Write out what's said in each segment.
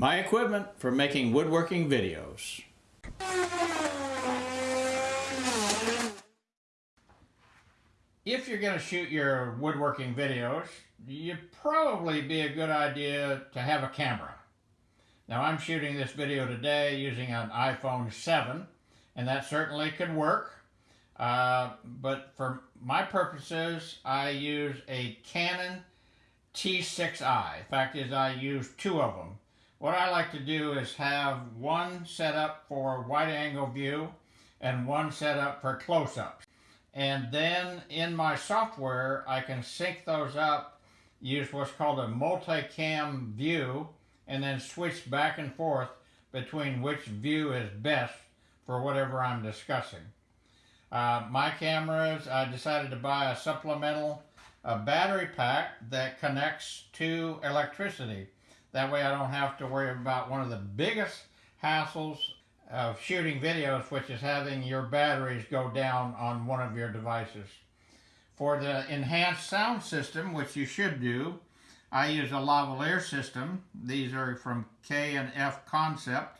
My equipment for making woodworking videos. If you're going to shoot your woodworking videos, you'd probably be a good idea to have a camera. Now I'm shooting this video today using an iPhone 7 and that certainly could work. Uh, but for my purposes, I use a Canon T6i. In fact is I use two of them. What I like to do is have one set up for wide angle view and one set up for close-ups. And then in my software, I can sync those up, use what's called a multicam view, and then switch back and forth between which view is best for whatever I'm discussing. Uh, my cameras, I decided to buy a supplemental a battery pack that connects to electricity. That way I don't have to worry about one of the biggest hassles of shooting videos, which is having your batteries go down on one of your devices. For the enhanced sound system, which you should do, I use a lavalier system. These are from K and F Concept.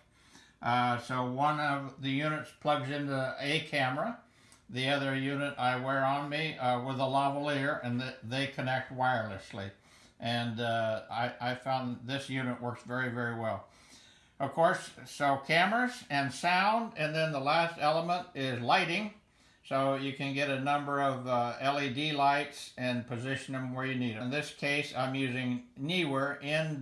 Uh, so one of the units plugs into a camera. The other unit I wear on me uh, with a lavalier and th they connect wirelessly. And uh, I, I found this unit works very, very well. Of course, so cameras and sound, and then the last element is lighting. So you can get a number of uh, LED lights and position them where you need them. In this case, I'm using Neewer, N-E-E-W-E-R,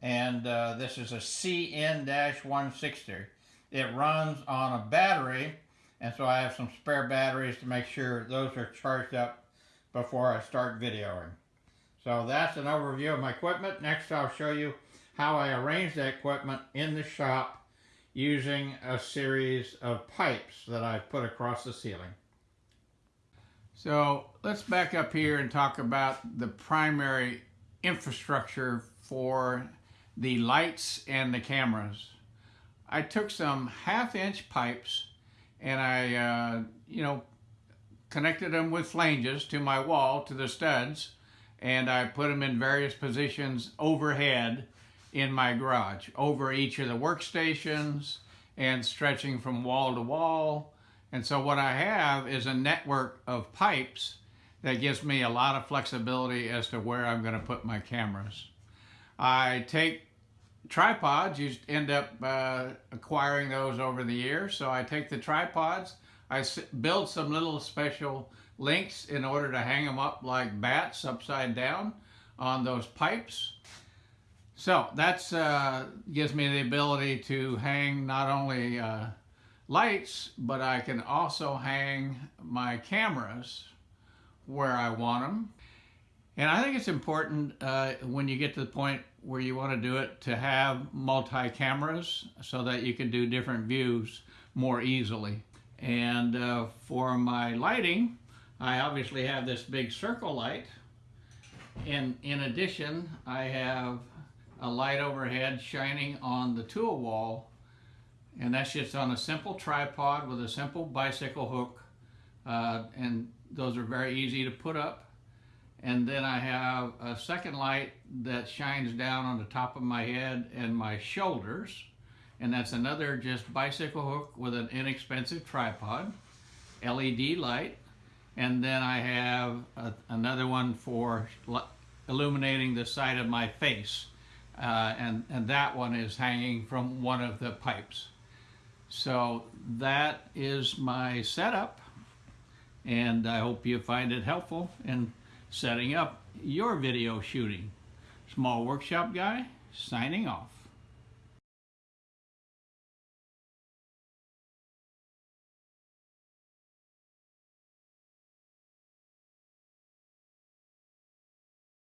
and uh, this is a CN-160. It runs on a battery, and so I have some spare batteries to make sure those are charged up before I start videoing. So that's an overview of my equipment. Next I'll show you how I arrange the equipment in the shop using a series of pipes that I've put across the ceiling. So let's back up here and talk about the primary infrastructure for the lights and the cameras. I took some half inch pipes and I, uh, you know, connected them with flanges to my wall, to the studs, and I put them in various positions overhead in my garage over each of the workstations and stretching from wall to wall. And so what I have is a network of pipes that gives me a lot of flexibility as to where I'm going to put my cameras. I take tripods, you end up uh, acquiring those over the years. So I take the tripods, I build some little special links in order to hang them up like bats upside down on those pipes. So that uh, gives me the ability to hang not only uh, lights, but I can also hang my cameras where I want them. And I think it's important uh, when you get to the point where you want to do it to have multi-cameras so that you can do different views more easily. And uh, for my lighting, I obviously have this big circle light. And in addition, I have a light overhead shining on the tool wall. And that's just on a simple tripod with a simple bicycle hook uh, and those are very easy to put up. And then I have a second light that shines down on the top of my head and my shoulders and that's another just bicycle hook with an inexpensive tripod LED light and then I have a, another one for illuminating the side of my face uh, and, and that one is hanging from one of the pipes. So that is my setup and I hope you find it helpful in setting up your video shooting. Small Workshop Guy, signing off.